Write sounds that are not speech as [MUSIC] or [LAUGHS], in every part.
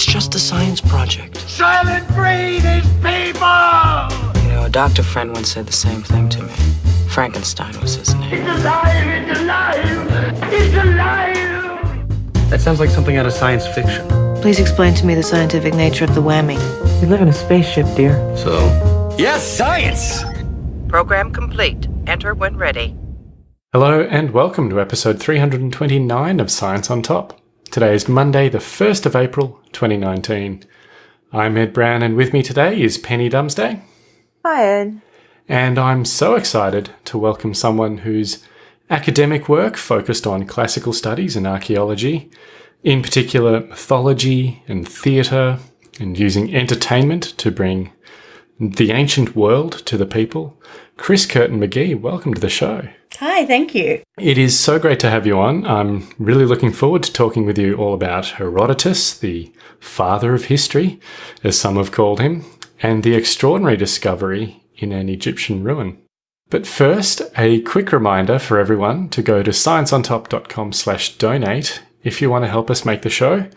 It's just a science project. Soylent Green is people! You know, a doctor friend once said the same thing to me. Frankenstein was his name. It's alive! It's alive! It's alive! That sounds like something out of science fiction. Please explain to me the scientific nature of the whammy. We live in a spaceship, dear. So, Yes, science! Program complete. Enter when ready. Hello and welcome to episode 329 of Science on Top. Today is Monday, the 1st of April, 2019. I'm Ed Brown, and with me today is Penny Dumsday. Hi, Ed. And I'm so excited to welcome someone whose academic work focused on classical studies and archaeology, in particular mythology and theatre, and using entertainment to bring the ancient world to the people. Chris Curtin McGee, welcome to the show. Hi, thank you. It is so great to have you on. I'm really looking forward to talking with you all about Herodotus, the father of history, as some have called him, and the extraordinary discovery in an Egyptian ruin. But first, a quick reminder for everyone to go to scienceontop.com slash donate if you want to help us make the show.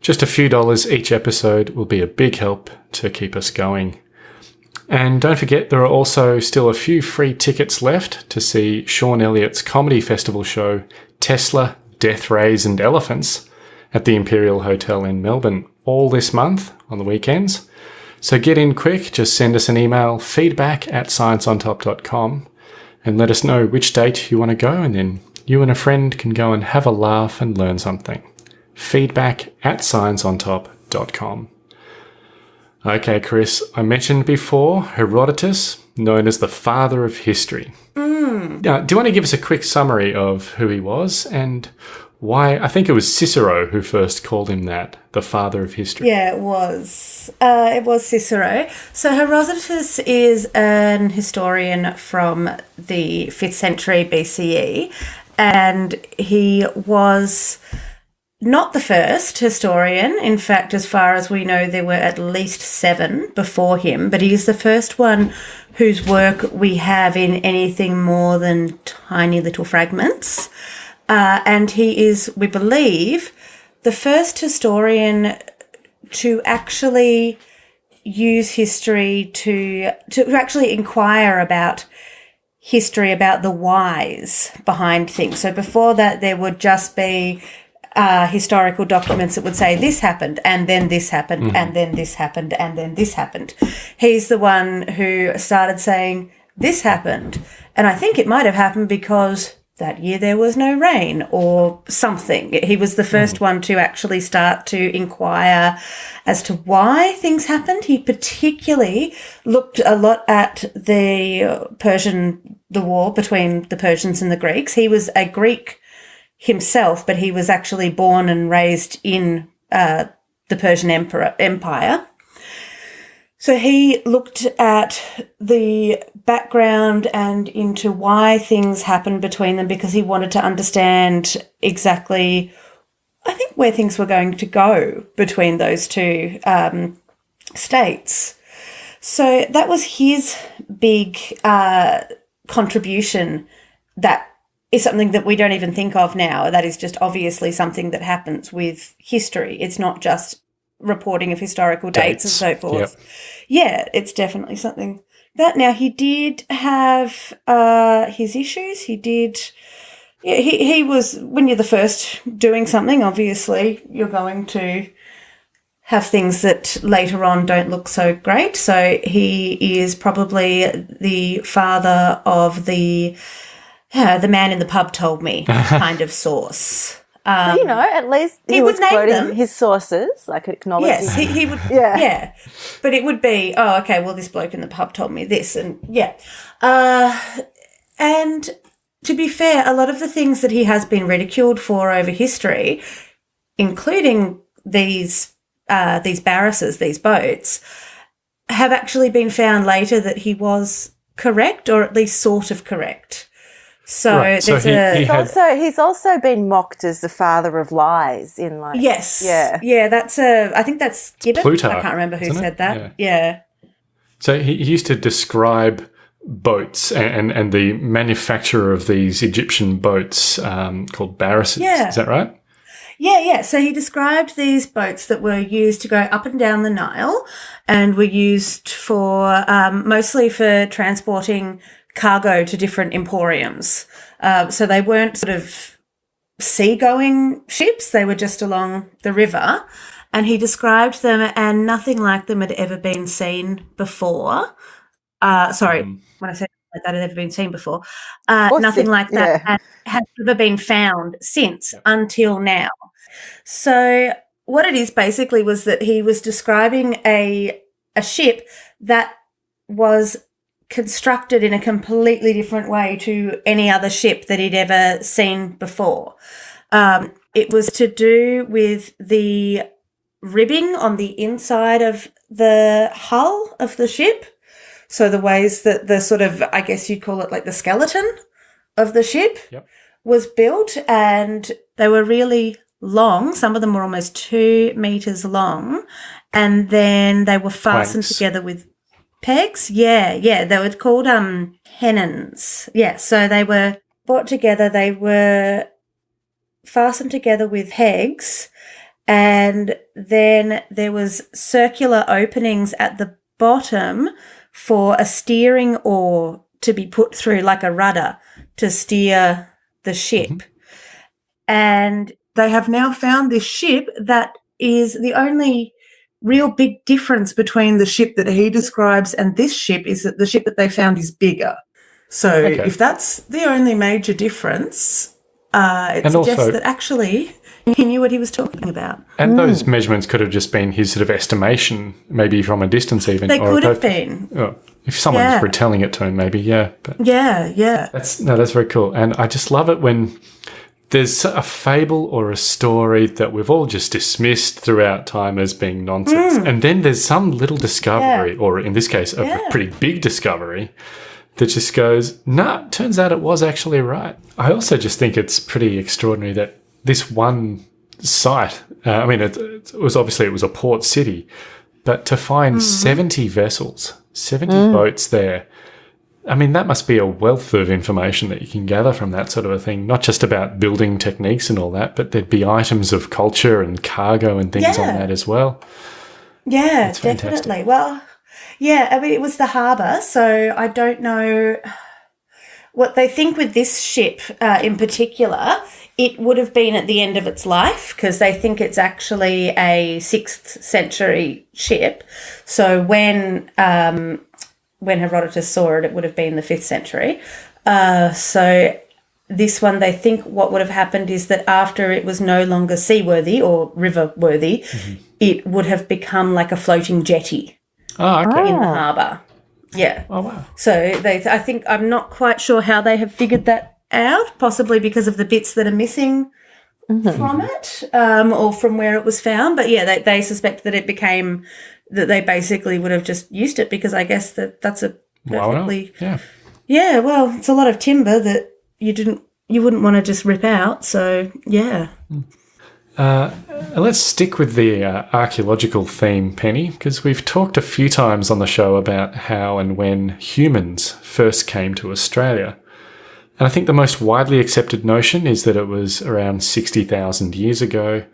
Just a few dollars each episode will be a big help to keep us going. And don't forget, there are also still a few free tickets left to see Sean Elliott's comedy festival show, Tesla, Death Rays and Elephants, at the Imperial Hotel in Melbourne all this month on the weekends. So get in quick, just send us an email, feedback at scienceontop.com, and let us know which date you want to go, and then you and a friend can go and have a laugh and learn something. Feedback at scienceontop.com. Okay, Chris, I mentioned before Herodotus, known as the father of history. Now, do you want to give us a quick summary of who he was and why? I think it was Cicero who first called him that, the father of history. Yeah, it was. Uh, it was Cicero. So Herodotus is an historian from the 5th century BCE, and he was not the first historian. In fact, as far as we know, there were at least seven before him, but he is the first one whose work we have in anything more than tiny little fragments. Uh, and he is, we believe, the first historian to actually use history to to actually inquire about history about the whys behind things. So before that, there would just be uh, historical documents that would say this happened and then this happened and then this happened and then this happened. He's the one who started saying this happened. And I think it might have happened because that year there was no rain or something. He was the first one to actually start to inquire as to why things happened. He particularly looked a lot at the Persian, the war between the Persians and the Greeks. He was a Greek himself, but he was actually born and raised in uh, the Persian Emperor, Empire. So he looked at the background and into why things happened between them because he wanted to understand exactly, I think, where things were going to go between those two um, states. So that was his big uh, contribution that is something that we don't even think of now. That is just obviously something that happens with history. It's not just reporting of historical dates, and so forth. Yeah, it's definitely something that now he did have uh, his issues. He did. Yeah, he, he was when you're the first doing something. Obviously, you're going to have things that later on don't look so great. So he is probably the father of the uh, the man in the pub told me [LAUGHS] kind of source. Um, you know, at least he, he was name quoting them. his sources, like acknowledging. Yes, he, he would. Yeah. yeah, but it would be oh, okay. Well, this bloke in the pub told me this, and yeah, uh, and to be fair, a lot of the things that he has been ridiculed for over history, including these uh, these barises, these boats, have actually been found later that he was correct, or at least sort of correct. So Right, so he- a he He's had- also he's also been mocked as the father of lies in like yes, yeah yeah. That's a. I think that's Gibbon. Plutarch, I can't remember who isn't it? said that. Yeah. yeah. So he, he used to describe boats and, and the manufacturer of these Egyptian boats um, called barises. Yeah. Is that right? Yeah, yeah. So he described these boats that were used to go up and down the Nile and were used for um, mostly for transporting cargo to different emporiums. Uh, so they weren't sort of seagoing ships, they were just along the river. And he described them, and nothing like them had ever been seen before. Uh, sorry, when I say like that had ever been seen before, uh, nothing seen, like that yeah. had, had ever been found since until now. So what it is basically was that he was describing a a ship that was constructed in a completely different way to any other ship that he'd ever seen before. Um, it was to do with the ribbing on the inside of the hull of the ship. So the ways that the sort of, I guess you'd call it like the skeleton of the ship Yep. was built, and they were really long. Some of them were almost two meters long, and then they were fastened Planks. together with pegs. Yeah, yeah, they were called um tenons. Yeah, so they were brought together. They were fastened together with pegs, and then there was circular openings at the bottom for a steering oar to be put through, like a rudder, to steer the ship. And they have now found this ship that is the only real big difference between the ship that he describes and this ship is that the ship that they found is bigger. So Okay. if that's the only major difference, uh, it And suggests also- that actually he knew what he was talking about. And those measurements could have just been his sort of estimation, maybe from a distance even. They or could have been. Oh, if someone Yeah. was retelling it to him, maybe, yeah. But Yeah, yeah. that's no, that's very cool. And I just love it when there's a fable or a story that we've all just dismissed throughout time as being nonsense. Hmm. And then there's some little discovery, or in this case, a Yeah. pretty big discovery that just goes, nah, turns out it was actually right. I also just think it's pretty extraordinary that this one site, uh, I mean, it, it was obviously it was a port city, but to find mm-hmm. 70 vessels, 70 mm. boats there, I mean, that must be a wealth of information that you can gather from that sort of a thing, not just about building techniques and all that, but there'd be items of culture and cargo and things on that as well. Yeah, definitely. Well, yeah, I mean, it was the harbour, so I don't know what they think with this ship uh, in particular. It would have been at the end of its life because they think it's actually a sixth century ship. So when um, when Herodotus saw it, it would have been the fifth century. Uh, so this one, they think what would have happened is that after it was no longer seaworthy or river worthy, it would have become like a floating jetty Oh, okay. in the harbour. Yeah. Oh, wow. So they, I think, I'm not quite sure how they have figured that out, possibly because of the bits that are missing from it um, or from where it was found. But yeah, they, they suspect that it became, that they basically would have just used it because I guess that that's a Why not? perfectly. Yeah. Yeah, well, it's a lot of timber that you didn't, you wouldn't want to just rip out. So yeah. Uh, let's stick with the uh, archaeological theme, Penny, because we've talked a few times on the show about how and when humans first came to Australia. And I think the most widely accepted notion is that it was around 60,000 years ago,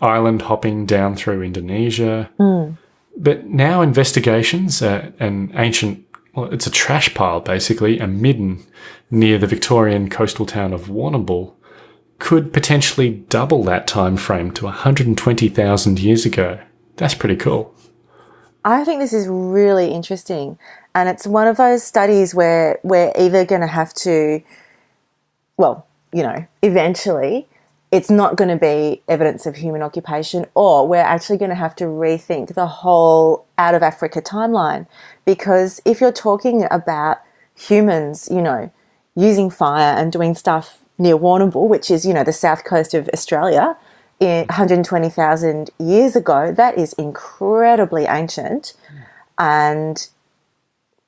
island hopping down through Indonesia. But now investigations at an ancient, well, it's a trash pile basically, a midden near the Victorian coastal town of Warrnambool, could potentially double that time frame to 120,000 years ago. That's pretty cool. I think this is really interesting. And it's one of those studies where we're either going to have to, well, you know, eventually it's not going to be evidence of human occupation, or we're actually going to have to rethink the whole out of Africa timeline. Because if you're talking about humans, you know, using fire and doing stuff near Warrnambool, which is, you know, the south coast of Australia, in 120,000 years ago, that is incredibly ancient. And,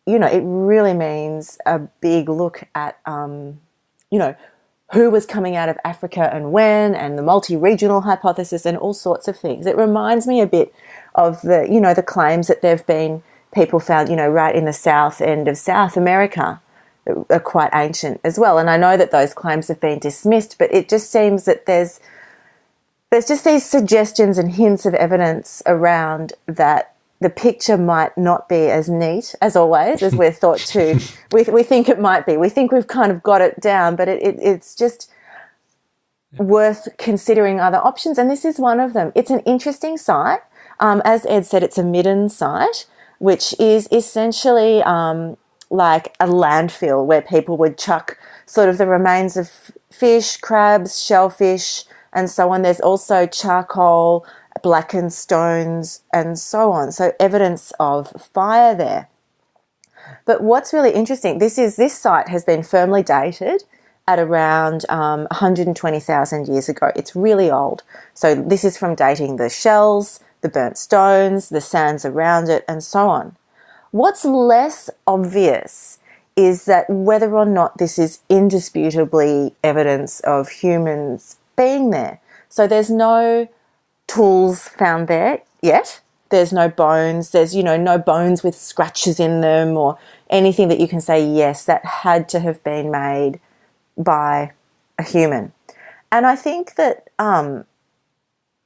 you know, it really means a big look at, um, you know, who was coming out of Africa and when, and the multi-regional hypothesis and all sorts of things. It reminds me a bit of the, you know, the claims that there have been people found, you know, right in the south end of South America that are quite ancient as well. And I know that those claims have been dismissed, but it just seems that there's there's just these suggestions and hints of evidence around that the picture might not be as neat as always as we're thought to. [LAUGHS] We, we think it might be. We think we've kind of got it down but it, it, it's just worth considering other options and this is one of them. It's an interesting site. Um, as ed said it's a midden site which is essentially um, like a landfill where people would chuck sort of the remains of fish crabs shellfish and so on. There's also charcoal blackened stones, and so on. So evidence of fire there. But what's really interesting, this is this site has been firmly dated at around um, 120,000 years ago. It's really old. So this is from dating the shells, the burnt stones, the sands around it, and so on. What's less obvious is that whether or not this is indisputably evidence of humans being there. So there's no tools found there yet. There's no bones. There's, you know, no bones with scratches in them or anything that you can say, yes, that had to have been made by a human. And I think that um,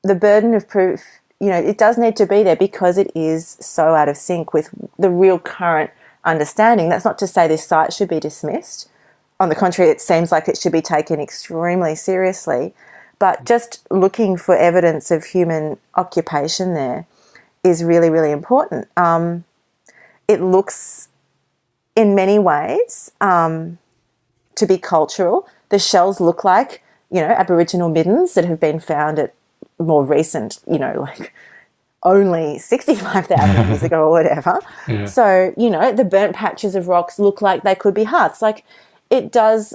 the burden of proof, you know, it does need to be there because it is so out of sync with the real current understanding. That's not to say this site should be dismissed. On the contrary, it seems like it should be taken extremely seriously. But just looking for evidence of human occupation there is really, really important. Um, it looks, in many ways, um, to be cultural. The shells look like, you know, Aboriginal middens that have been found at more recent, you know, like only 65,000 years ago or whatever. [LAUGHS] Yeah. So, you know, the burnt patches of rocks look like they could be hearts. Like, it does,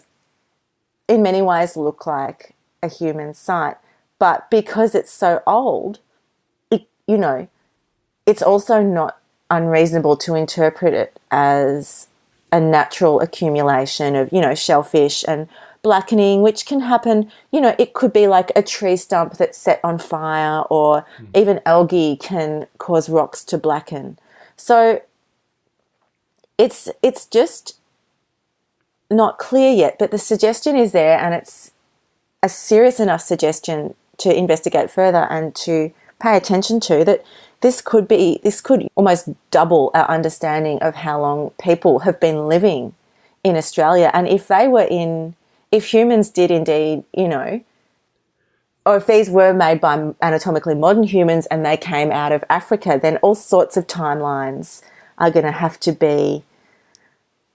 in many ways, look like a human site. But because it's so old, it, you know, it's also not unreasonable to interpret it as a natural accumulation of, you know, shellfish and blackening, which can happen, you know, it could be like a tree stump that's set on fire or mm. even algae can cause rocks to blacken. So it's it's just not clear yet, but the suggestion is there and it's a serious enough suggestion to investigate further and to pay attention to that this could be this could almost double our understanding of how long people have been living in Australia. And if they were in if humans did indeed you know or if these were made by anatomically modern humans and they came out of Africa then all sorts of timelines are going to have to be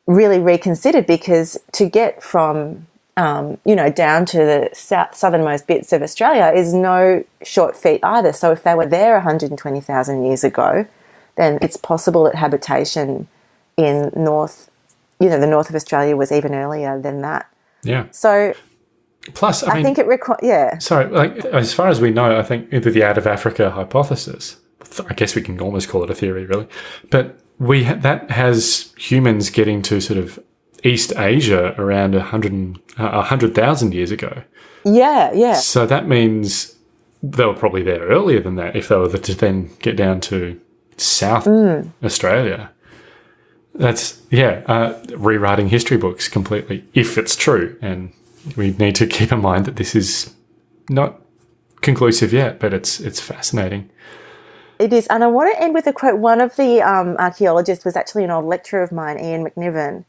really reconsidered because to get from um, you know, down to the south, southernmost bits of Australia is no short feat either. So if they were there 120,000 years ago, then it's possible that habitation in north, you know, the north of Australia was even earlier than that. Yeah. So Plus, I, I mean, think it requires, yeah. Sorry, like as far as we know, I think either the out of Africa hypothesis, I guess we can almost call it a theory, really, but we ha that has humans getting to sort of East Asia around 100 100,000 years ago. Yeah, yeah. So that means they were probably there earlier than that if they were to then get down to South mm. Australia. That's, yeah, uh, rewriting history books completely, if it's true. And we need to keep in mind that this is not conclusive yet, but it's it's fascinating. It is, and I want to end with a quote. One of the um, archaeologists was actually an old lecturer of mine, Ian McNiven,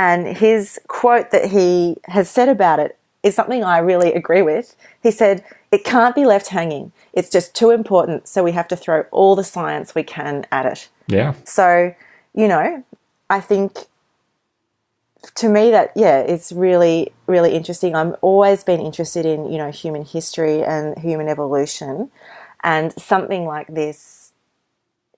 and his quote that he has said about it is something I really agree with. He said, It can't be left hanging. It's just too important, so we have to throw all the science we can at it. Yeah. So, you know, I think to me that yeah it's really really interesting I've always been interested in you know human history and human evolution and something like this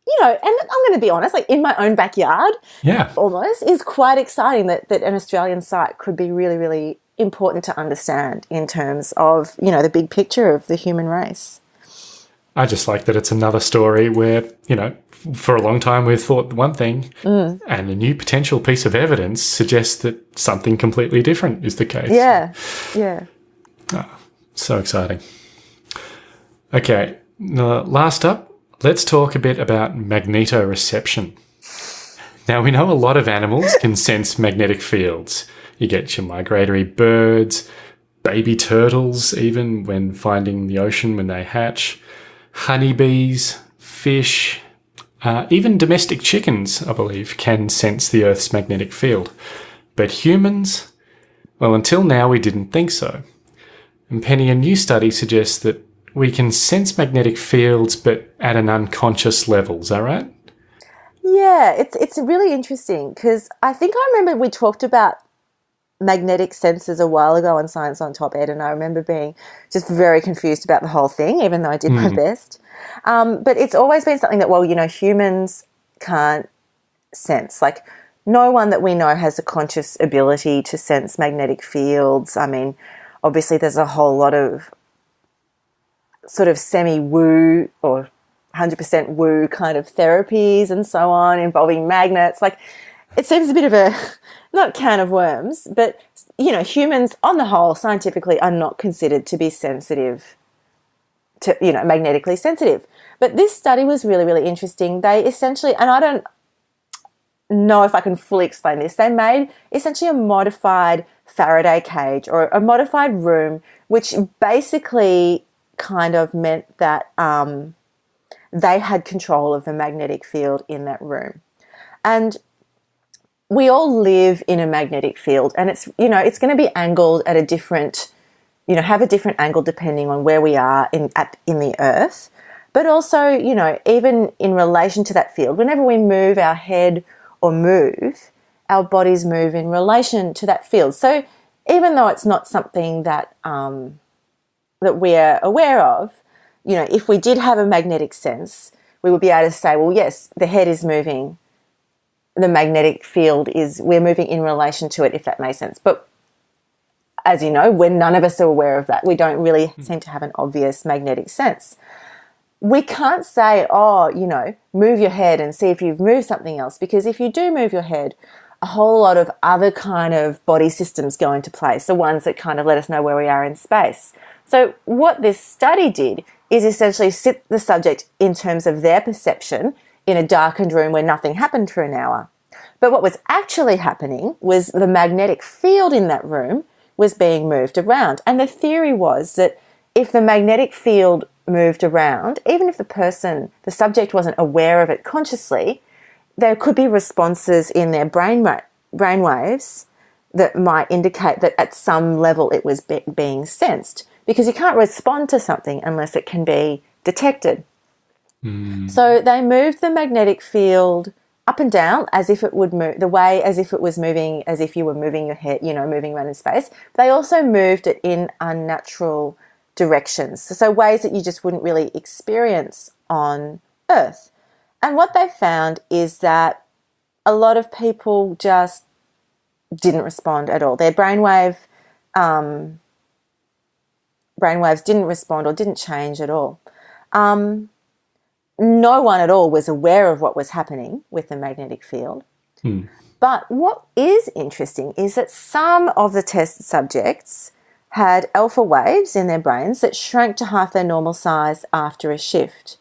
you know, and I'm going to be honest, like in my own backyard, yeah, almost is quite exciting that that an Australian site could be really, really important to understand in terms of you know the big picture of the human race. I just like that it's another story where you know for a long time we've thought one thing, mm. and a new potential piece of evidence suggests that something completely different is the case. Yeah, yeah. Oh, so exciting. Okay, last up, Let's talk a bit about magnetoreception. Now, we know a lot of animals can [LAUGHS] sense magnetic fields. You get your migratory birds, baby turtles, even when finding the ocean when they hatch, honeybees, fish, uh, even domestic chickens, I believe, can sense the Earth's magnetic field. But humans, well, until now we didn't think so. And Penny, a new study suggests that we can sense magnetic fields, but at an unconscious level. Is that right? Yeah, it's it's really interesting because I think I remember we talked about magnetic sensors a while ago on Science on Top Ed, and I remember being just very confused about the whole thing, even though I did mm. my best. Um, but it's always been something that, well, you know, humans can't sense. Like, no one that we know has a conscious ability to sense magnetic fields. I mean, obviously, there's a whole lot of sort of semi woo or 100% woo kind of therapies and so on involving magnets. Like, it seems a bit of a [LAUGHS] not can of worms, but you know, humans on the whole scientifically are not considered to be sensitive to, you know, magnetically sensitive. But this study was really, really interesting. They essentially, and I don't know if I can fully explain this, they made essentially a modified Faraday cage or a modified room, which basically kind of meant that um, they had control of the magnetic field in that room. And we all live in a magnetic field and it's, you know, it's going to be angled at a different, you know, have a different angle depending on where we are in, at, in the earth. But also, you know, even in relation to that field, whenever we move our head or move, our bodies move in relation to that field. So even though it's not something that, um, that we're aware of, you know, if we did have a magnetic sense, we would be able to say, well, yes, the head is moving the magnetic field is we're moving in relation to it, if that makes sense. But as you know, when none of us are aware of that, we don't really mm. seem to have an obvious magnetic sense. We can't say, oh, you know, move your head and see if you've moved something else, because if you do move your head, a whole lot of other kind of body systems go into place, the ones that kind of let us know where we are in space. So what this study did is essentially sit the subject in terms of their perception in a darkened room where nothing happened for an hour. But what was actually happening was the magnetic field in that room was being moved around. And the theory was that if the magnetic field moved around, even if the person, the subject wasn't aware of it consciously, there could be responses in their brain, brain waves that might indicate that at some level it was be being sensed because you can't respond to something unless it can be detected. Mm. So they moved the magnetic field up and down as if it would move the way as if it was moving as if you were moving your head you know moving around in space they also moved it in unnatural directions so ways that you just wouldn't really experience on earth and what they found is that a lot of people just didn't respond at all their brainwave um, brainwaves didn't respond or didn't change at all um, no one at all was aware of what was happening with the magnetic field. Hmm. But what is interesting is that some of the test subjects had alpha waves in their brains that shrank to half their normal size after a shift.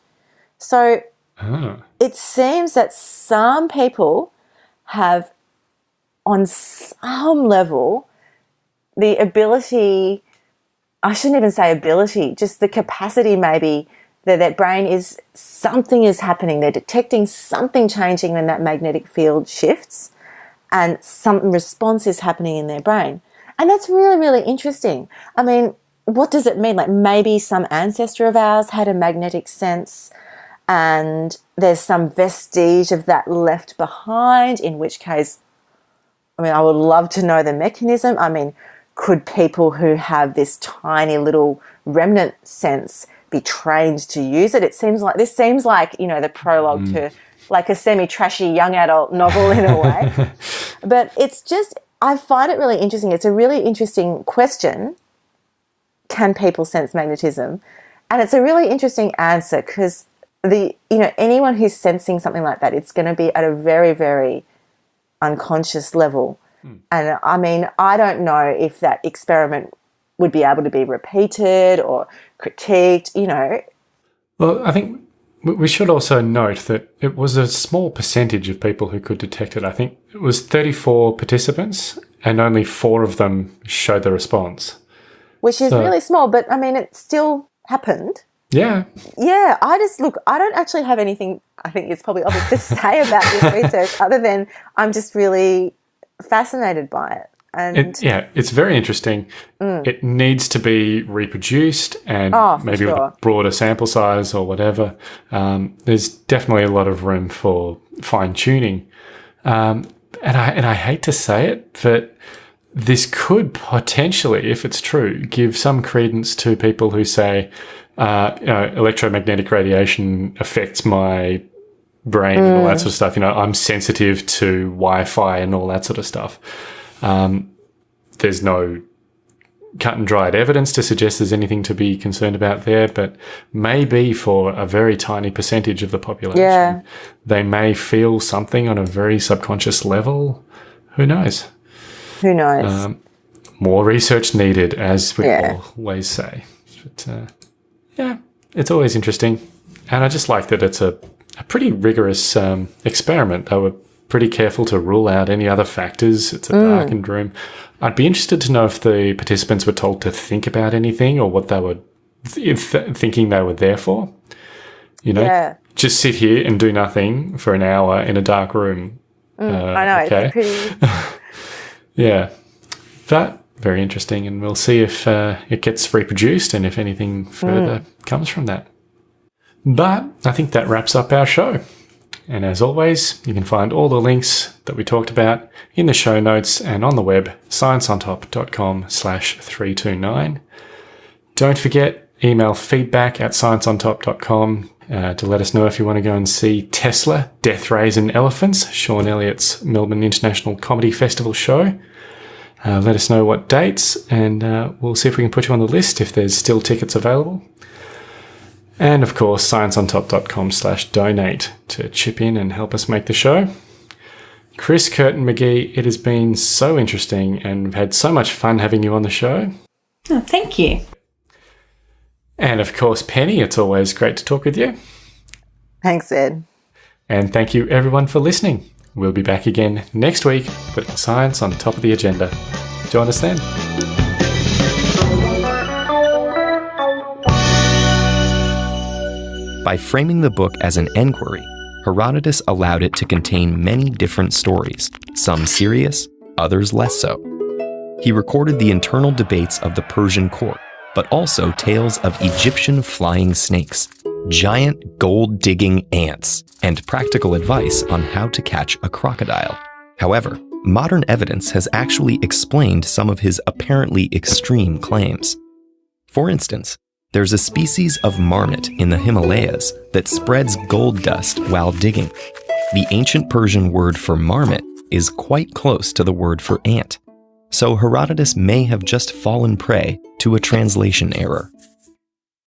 So oh. it seems that some people have, on some level, the ability, I shouldn't even say ability, just the capacity maybe that that brain is something is happening. They're detecting something changing when that magnetic field shifts and some response is happening in their brain. And that's really, really interesting. I mean, what does it mean? Like maybe some ancestor of ours had a magnetic sense and there's some vestige of that left behind, in which case, I mean, I would love to know the mechanism. I mean, could people who have this tiny little remnant sense be trained to use it. It seems like this seems like you know the prologue mm. to like a semi-trashy young adult novel in a way. [LAUGHS] but it's just I find it really interesting. It's a really interesting question. Can people sense magnetism? And it's a really interesting answer because the you know anyone who's sensing something like that, it's going to be at a very very unconscious level. Mm. And I mean, I don't know if that experiment would be able to be repeated or critiqued, you know. Well, I think we should also note that it was a small percentage of people who could detect it. I think it was 34 participants and only four of them showed the response. which is So- really small, but I mean, it still happened. Yeah. Yeah, I just look, I don't actually have anything, I think it's probably obvious to [LAUGHS] say about this research other than I'm just really fascinated by it. And It, yeah, it's very interesting. It needs to be reproduced and Mm. Oh, maybe with a broader sample size or whatever. Um, there's definitely a lot of room for fine tuning. Um, and I and I hate to say it, but this could potentially, if it's true, give some credence to people who say, uh, you know, electromagnetic radiation affects my brain and all that sort of stuff. You know, I'm sensitive to Wi-Fi and all that sort of stuff. Um, there's no cut and dried evidence to suggest there's anything to be concerned about there, but maybe for a very tiny percentage of the population, Yeah. they may feel something on a very subconscious level. Who knows? who knows? Um, more research needed, as we Yeah. always say. But uh, yeah, it's always interesting, and I just like that it's a, a pretty rigorous um, experiment. They were pretty careful to rule out any other factors. It's a Mm. darkened room. I'd be interested to know if the participants were told to think about anything or what they were th- th- thinking they were there for. You know, Yeah. just sit here and do nothing for an hour in a dark room. Uh, I know, okay. it's pretty. [LAUGHS] Yeah, That very interesting, and we'll see if uh, it gets reproduced and if anything further comes from that. But I think that wraps up our show. And as always, you can find all the links that we talked about in the show notes and on the web, scienceontop.com slash 329. Don't forget, email feedback at scienceontop.com uh, to let us know if you want to go and see Tesla, Death Rays and Elephants, Sean Elliott's Melbourne International Comedy Festival show. Uh, let us know what dates, and uh, we'll see if we can put you on the list if there's still tickets available. And of course, scienceontop.com slash donate to chip in and help us make the show. Chris Curtin McGee, it has been so interesting and we've had so much fun having you on the show. Oh, thank you. And of course, Penny, it's always great to talk with you. Thanks, Ed. And thank you everyone for listening. We'll be back again next week, putting science on top of the agenda. Join us then. By framing the book as an enquiry, Herodotus allowed it to contain many different stories, some serious, others less so. He recorded the internal debates of the Persian court, but also tales of Egyptian flying snakes, giant gold digging ants, and practical advice on how to catch a crocodile. However, modern evidence has actually explained some of his apparently extreme claims. For instance, there's a species of marmot in the Himalayas that spreads gold dust while digging. The ancient Persian word for marmot is quite close to the word for ant. So Herodotus may have just fallen prey to a translation error.